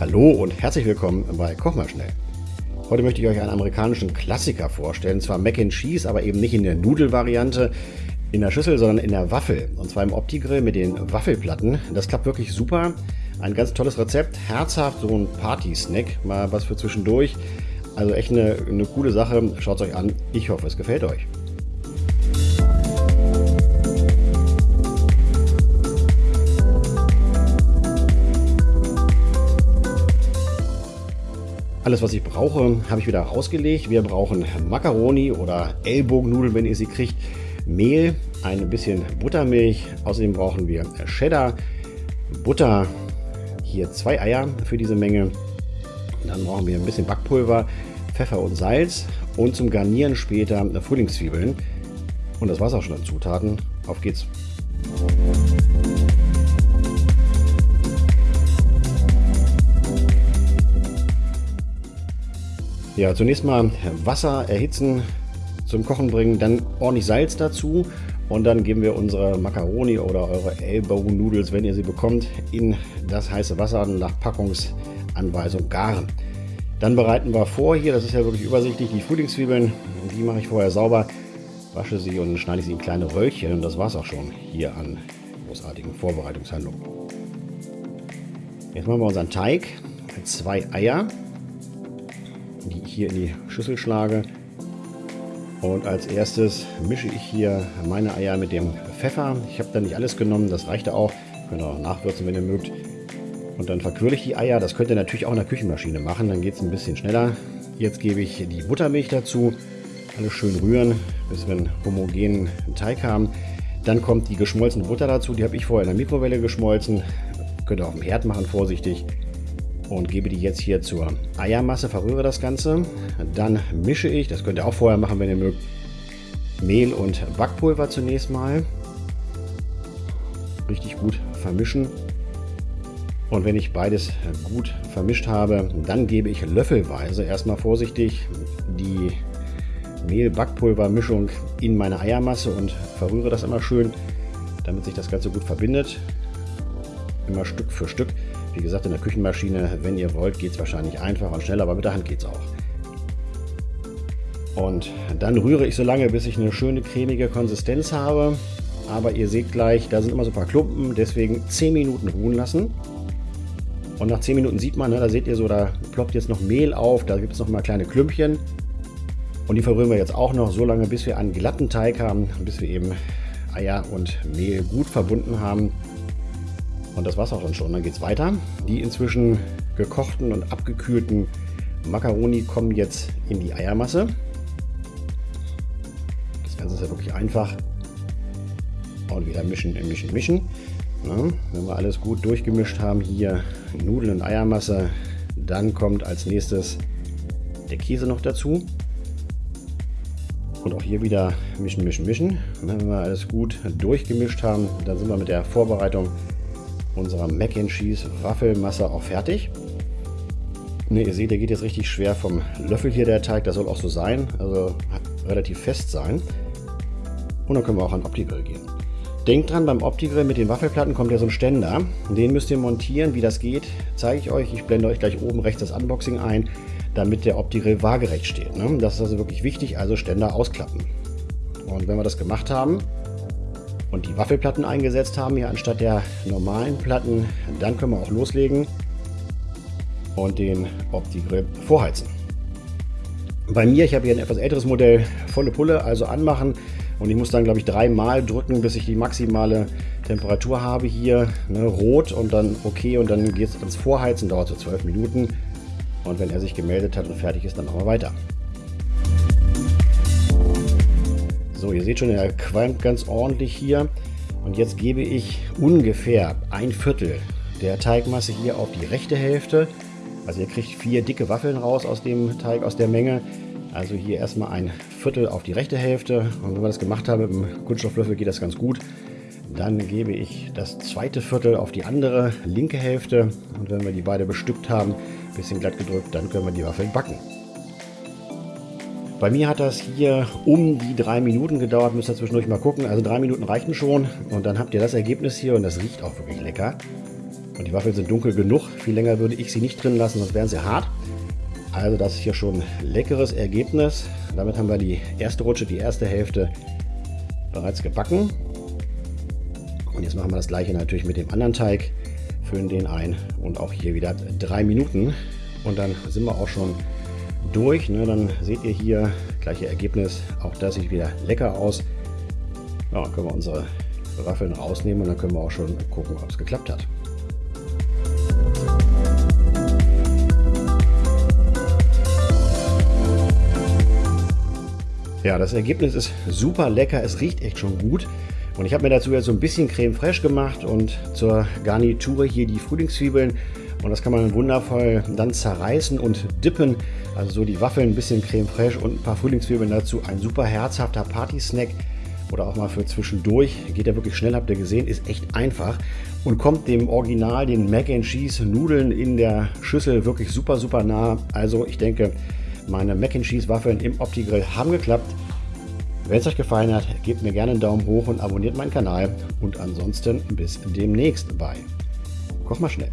Hallo und herzlich willkommen bei Koch mal schnell. Heute möchte ich euch einen amerikanischen Klassiker vorstellen, zwar Mac and Cheese, aber eben nicht in der Nudelvariante in der Schüssel, sondern in der Waffel. Und zwar im Opti-Grill mit den Waffelplatten. Das klappt wirklich super. Ein ganz tolles Rezept, herzhaft, so ein Party-Snack, mal was für zwischendurch. Also echt eine, eine coole Sache. Schaut es euch an. Ich hoffe, es gefällt euch. Alles, was ich brauche, habe ich wieder rausgelegt. Wir brauchen Macaroni oder Ellbogennudeln, wenn ihr sie kriegt. Mehl, ein bisschen Buttermilch. Außerdem brauchen wir Cheddar, Butter, hier zwei Eier für diese Menge. Dann brauchen wir ein bisschen Backpulver, Pfeffer und Salz und zum Garnieren später Frühlingszwiebeln. Und das war es auch schon an Zutaten. Auf geht's! Ja, zunächst mal Wasser erhitzen, zum Kochen bringen, dann ordentlich Salz dazu und dann geben wir unsere Macaroni oder eure Elbow Noodles, wenn ihr sie bekommt, in das heiße Wasser nach Packungsanweisung garen. Dann bereiten wir vor hier, das ist ja wirklich übersichtlich, die Frühlingszwiebeln, die mache ich vorher sauber, wasche sie und schneide sie in kleine Röllchen und das war es auch schon hier an großartigen Vorbereitungshandlungen. Jetzt machen wir unseren Teig, zwei Eier, hier in die Schüssel schlage. Und als erstes mische ich hier meine Eier mit dem Pfeffer. Ich habe da nicht alles genommen, das reichte auch. Könnt ihr auch nachwürzen, wenn ihr mögt. Und dann verquirle ich die Eier. Das könnt ihr natürlich auch in der Küchenmaschine machen, dann geht es ein bisschen schneller. Jetzt gebe ich die Buttermilch dazu. Alles schön rühren, bis wir einen homogenen Teig haben. Dann kommt die geschmolzene Butter dazu. Die habe ich vorher in der Mikrowelle geschmolzen. Könnt ihr auf dem Herd machen, vorsichtig und gebe die jetzt hier zur Eiermasse, verrühre das Ganze. Dann mische ich, das könnt ihr auch vorher machen, wenn ihr mögt, Mehl und Backpulver zunächst mal. Richtig gut vermischen. Und wenn ich beides gut vermischt habe, dann gebe ich löffelweise erstmal vorsichtig die Mehl-Backpulver-Mischung in meine Eiermasse und verrühre das immer schön, damit sich das Ganze gut verbindet. Immer Stück für Stück. Wie gesagt, in der Küchenmaschine, wenn ihr wollt, geht es wahrscheinlich einfacher und schneller, aber mit der Hand geht es auch. Und dann rühre ich so lange, bis ich eine schöne cremige Konsistenz habe. Aber ihr seht gleich, da sind immer so ein paar Klumpen, deswegen 10 Minuten ruhen lassen. Und nach 10 Minuten sieht man, ne, da seht ihr so, da ploppt jetzt noch Mehl auf, da gibt es noch mal kleine Klümpchen. Und die verrühren wir jetzt auch noch so lange, bis wir einen glatten Teig haben, bis wir eben Eier und Mehl gut verbunden haben. Und das war's auch dann schon. Dann geht es weiter. Die inzwischen gekochten und abgekühlten Macaroni kommen jetzt in die Eiermasse. Das Ganze ist ja wirklich einfach. Und wieder mischen, mischen, mischen. Ja, wenn wir alles gut durchgemischt haben, hier Nudeln und Eiermasse, dann kommt als nächstes der Käse noch dazu. Und auch hier wieder mischen, mischen, mischen. Wenn wir alles gut durchgemischt haben, dann sind wir mit der Vorbereitung unserer Mac and Cheese Waffelmasse auch fertig. Ne, ihr seht, der geht jetzt richtig schwer vom Löffel hier, der Teig. Das soll auch so sein, also relativ fest sein. Und dann können wir auch an Opti-Grill gehen. Denkt dran, beim Opti-Grill mit den Waffelplatten kommt ja so ein Ständer. Den müsst ihr montieren. Wie das geht, zeige ich euch. Ich blende euch gleich oben rechts das Unboxing ein, damit der Opti-Grill waagerecht steht. Ne? Das ist also wirklich wichtig, also Ständer ausklappen. Und wenn wir das gemacht haben, und die Waffelplatten eingesetzt haben hier anstatt der normalen Platten, dann können wir auch loslegen und den Opti-Grill vorheizen. Bei mir, ich habe hier ein etwas älteres Modell, volle Pulle, also anmachen und ich muss dann glaube ich dreimal drücken, bis ich die maximale Temperatur habe hier, ne, rot und dann okay und dann geht es ans Vorheizen, dauert so 12 Minuten und wenn er sich gemeldet hat und fertig ist, dann machen wir weiter. So, ihr seht schon, er qualmt ganz ordentlich hier. Und jetzt gebe ich ungefähr ein Viertel der Teigmasse hier auf die rechte Hälfte. Also ihr kriegt vier dicke Waffeln raus aus dem Teig, aus der Menge. Also hier erstmal ein Viertel auf die rechte Hälfte. Und wenn wir das gemacht haben mit dem Kunststofflöffel, geht das ganz gut. Dann gebe ich das zweite Viertel auf die andere linke Hälfte. Und wenn wir die beide bestückt haben, ein bisschen glatt gedrückt, dann können wir die Waffeln backen. Bei mir hat das hier um die drei Minuten gedauert, müsst ihr zwischendurch mal gucken. Also drei Minuten reichten schon und dann habt ihr das Ergebnis hier und das riecht auch wirklich lecker. Und die Waffeln sind dunkel genug. Viel länger würde ich sie nicht drin lassen, sonst wären sie hart. Also das ist hier schon ein leckeres Ergebnis. Damit haben wir die erste Rutsche, die erste Hälfte bereits gebacken. Und jetzt machen wir das gleiche natürlich mit dem anderen Teig. Füllen den ein und auch hier wieder drei Minuten. Und dann sind wir auch schon durch. Ne? Dann seht ihr hier gleiche Ergebnis. Auch das sieht wieder lecker aus. Ja, dann können wir unsere Waffeln rausnehmen und dann können wir auch schon gucken, ob es geklappt hat. Ja, das Ergebnis ist super lecker. Es riecht echt schon gut. Und ich habe mir dazu jetzt so ein bisschen Creme Fraiche gemacht und zur Garnitur hier die Frühlingszwiebeln. Und das kann man wundervoll dann zerreißen und dippen. Also so die Waffeln, ein bisschen Creme Fraiche und ein paar Frühlingszwiebeln dazu. Ein super herzhafter Party-Snack oder auch mal für zwischendurch. Geht ja wirklich schnell, habt ihr gesehen, ist echt einfach und kommt dem Original, den Mac and Cheese Nudeln in der Schüssel wirklich super, super nah. Also ich denke, meine Mac and Cheese Waffeln im Opti-Grill haben geklappt. Wenn es euch gefallen hat, gebt mir gerne einen Daumen hoch und abonniert meinen Kanal. Und ansonsten bis demnächst bei Koch mal schnell.